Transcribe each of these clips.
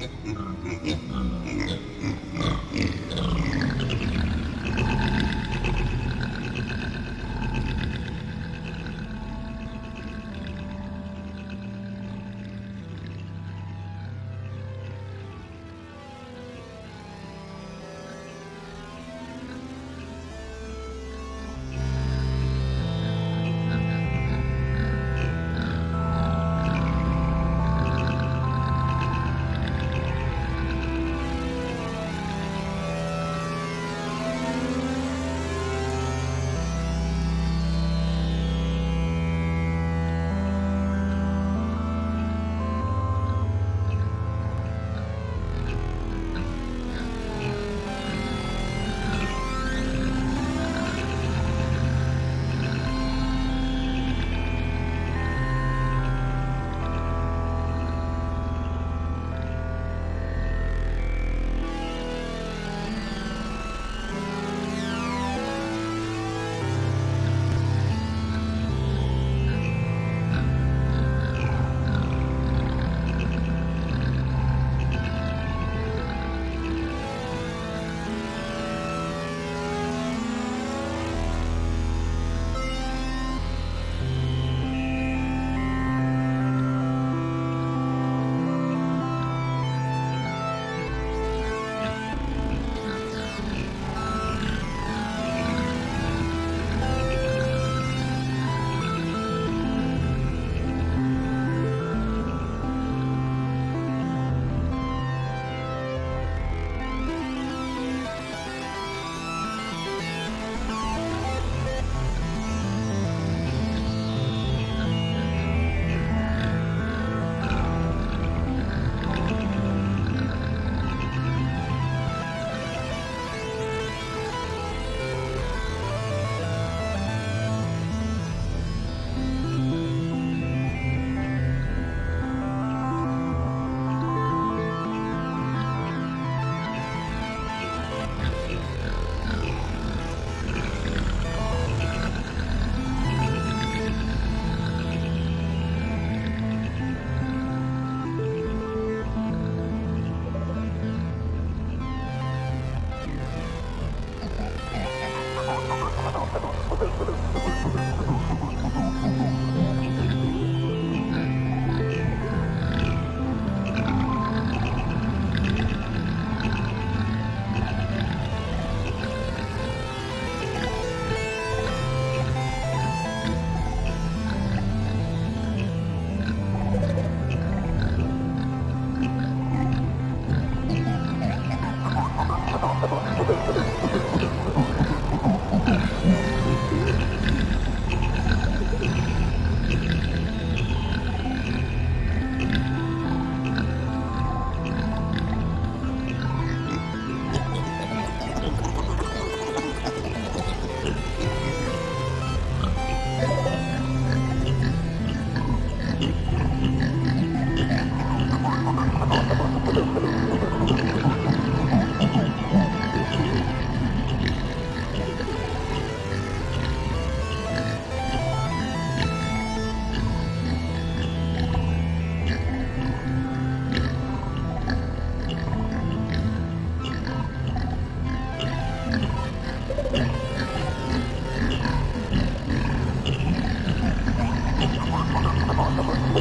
yeah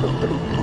pronto.